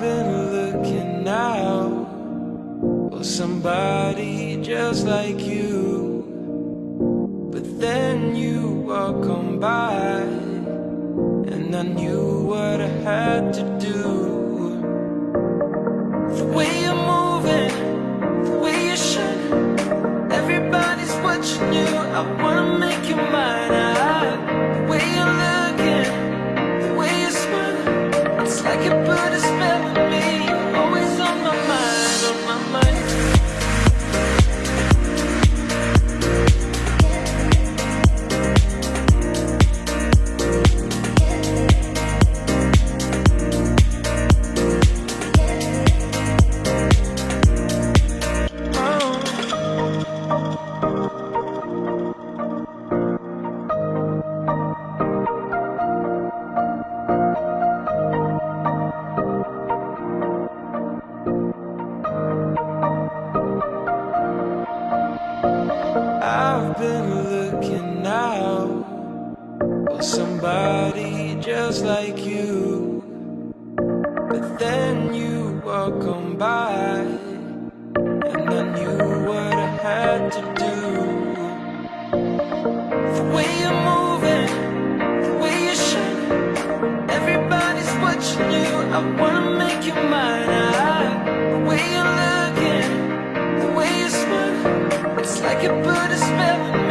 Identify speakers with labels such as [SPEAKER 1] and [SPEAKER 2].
[SPEAKER 1] been looking out for somebody just like you. But then you walk on by, and I knew what I had to do. The way you're moving, the way you shine, everybody's watching you. I wanna you put a spell I've been looking out for somebody just like you. But then you walk on by, and I knew what I had to do. The way you're moving, the way you shine, everybody's watching you. I wanna make you mine. I, spell